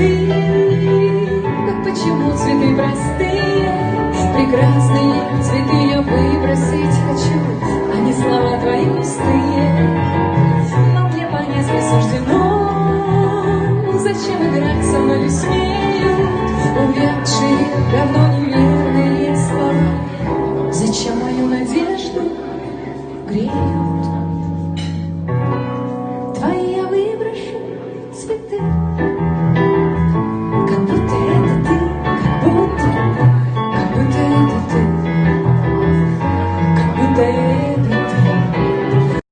цветы, как почему цветы простые, прекрасные цветы я выбросить хочу, а не слова твои пустые. Но мне понять не суждено, зачем играть со мной веснею, увядшие давно неверные слова, зачем мою надежду греют.